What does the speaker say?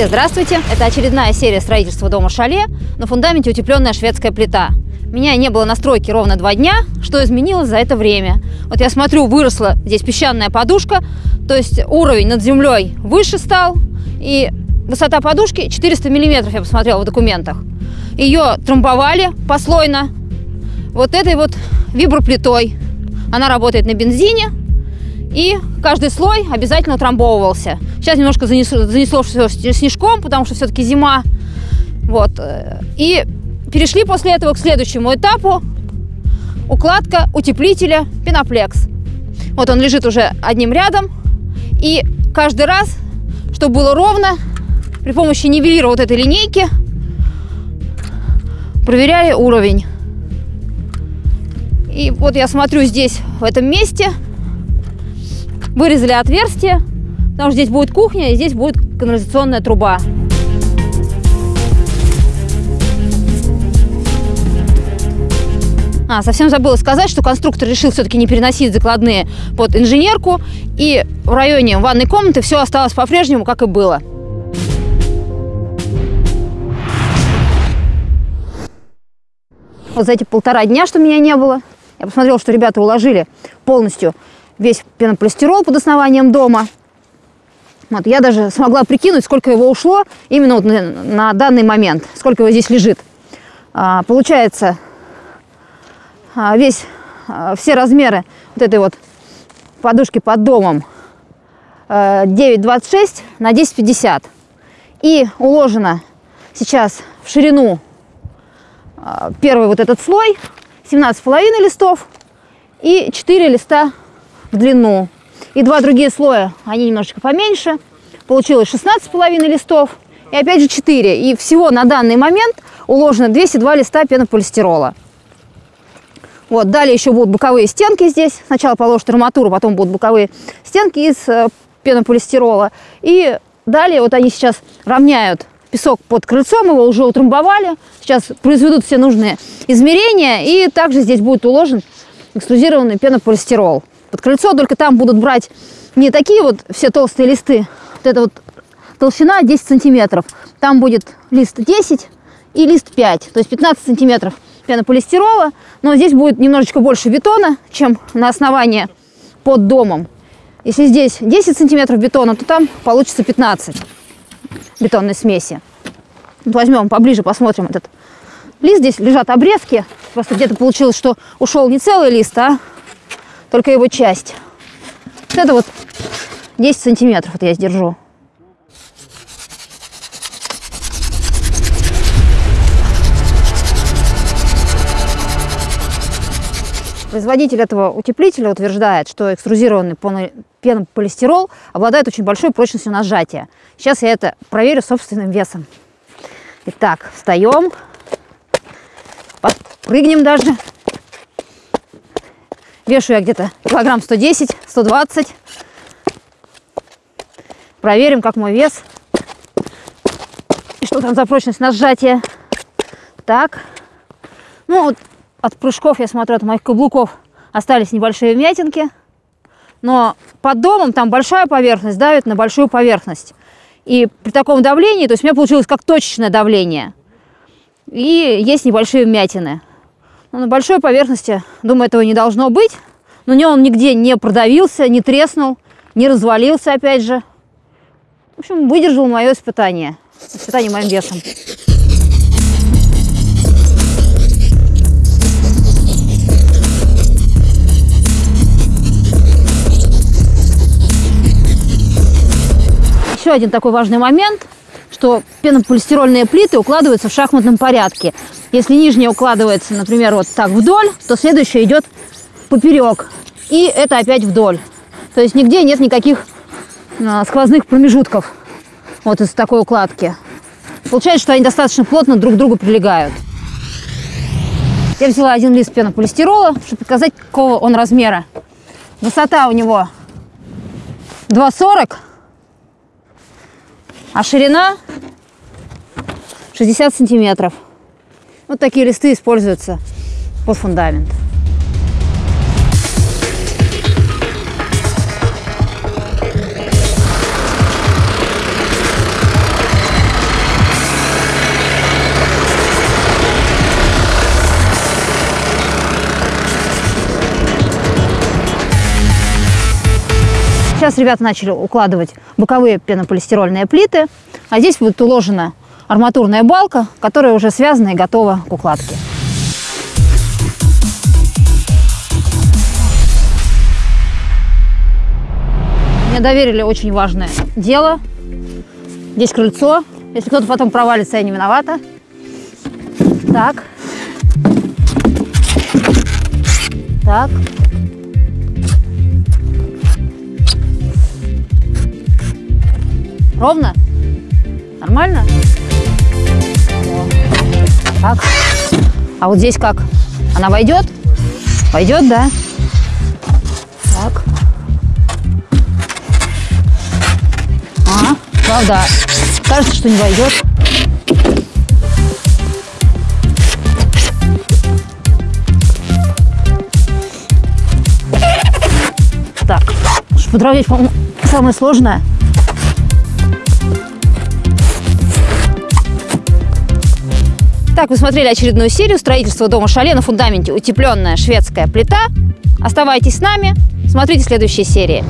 Все здравствуйте! Это очередная серия строительства дома шале. На фундаменте утепленная шведская плита. Меня не было на стройке ровно два дня. Что изменилось за это время? Вот я смотрю, выросла здесь песчаная подушка, то есть уровень над землей выше стал. И высота подушки 400 миллиметров, я посмотрела в документах. Ее трамбовали послойно вот этой вот виброплитой. Она работает на бензине, и каждый слой обязательно утрамбовывался. Сейчас немножко занесло, занесло все снежком, потому что все-таки зима. Вот. И перешли после этого к следующему этапу. Укладка утеплителя пеноплекс. Вот он лежит уже одним рядом. И каждый раз, чтобы было ровно, при помощи нивелира вот этой линейки проверяли уровень. И вот я смотрю здесь, в этом месте, вырезали отверстие, потому что здесь будет кухня и здесь будет канализационная труба. А, совсем забыла сказать, что конструктор решил все-таки не переносить закладные под инженерку, и в районе ванной комнаты все осталось по-прежнему, как и было. Вот за эти полтора дня, что меня не было, я посмотрела, что ребята уложили полностью весь пенополистирол под основанием дома. Вот, я даже смогла прикинуть, сколько его ушло именно вот на, на данный момент, сколько его здесь лежит. А, получается, а, весь, а, все размеры вот этой вот подушки под домом а, 9,26 на 10,50. И уложено сейчас в ширину а, первый вот этот слой 17,5 листов и 4 листа в длину. И два другие слоя, они немножечко поменьше. Получилось 16,5 листов и опять же 4. И всего на данный момент уложено 202 листа пенополистирола. Вот, далее еще будут боковые стенки здесь. Сначала положат арматуру, потом будут боковые стенки из э, пенополистирола. И далее вот они сейчас равняют песок под крыльцом, его уже утрамбовали. Сейчас произведут все нужные измерения, и также здесь будет уложен экструзированный пенополистирол. Под крыльцо только там будут брать не такие вот все толстые листы, вот это вот толщина 10 сантиметров. Там будет лист 10 и лист 5, то есть 15 сантиметров пенополистирола. Но здесь будет немножечко больше бетона, чем на основании под домом. Если здесь 10 сантиметров бетона, то там получится 15 бетонной смеси. Возьмем поближе, посмотрим этот лист. Здесь лежат обрезки. Просто где-то получилось, что ушел не целый лист, а только его часть. Это вот 10 сантиметров вот я сдержу. Производитель этого утеплителя утверждает, что экструзированный пенополистирол обладает очень большой прочностью на сжатие. Сейчас я это проверю собственным весом. Итак, встаем, подпрыгнем даже. Вешу я где-то килограмм 110, 120. Проверим, как мой вес. И что там за прочность на сжатие. Так. Ну, вот от прыжков, я смотрю, от моих каблуков остались небольшие вмятинки. Но под домом там большая поверхность давит на большую поверхность. И при таком давлении, то есть у меня получилось как точечное давление. И есть небольшие вмятины. Но на большой поверхности, думаю, этого не должно быть. Но не он нигде не продавился, не треснул, не развалился опять же. В общем, выдержал мое испытание. Испытание моим весом. еще один такой важный момент, что пенополистирольные плиты укладываются в шахматном порядке. Если нижняя укладывается, например, вот так вдоль, то следующая идет поперек. И это опять вдоль. То есть нигде нет никаких а, сквозных промежутков вот из такой укладки. Получается, что они достаточно плотно друг к другу прилегают. Я взяла один лист пенополистирола, чтобы показать, какого он размера. Высота у него 2,40 а ширина 60 сантиметров. Вот такие листы используются под фундамент. Сейчас ребята начали укладывать боковые пенополистирольные плиты, а здесь будет уложена арматурная балка, которая уже связана и готова к укладке. Мне доверили очень важное дело. Здесь крыльцо. Если кто-то потом провалится, я не виновата. Так. Так. Ровно? Нормально? Так. А вот здесь как? Она войдет? Войдет, да? Так. А, правда, кажется, что не войдет. Так, подровнять, по-моему, самое сложное. Так, вы смотрели очередную серию строительства дома Шале на фундаменте утепленная шведская плита. Оставайтесь с нами, смотрите следующие серии.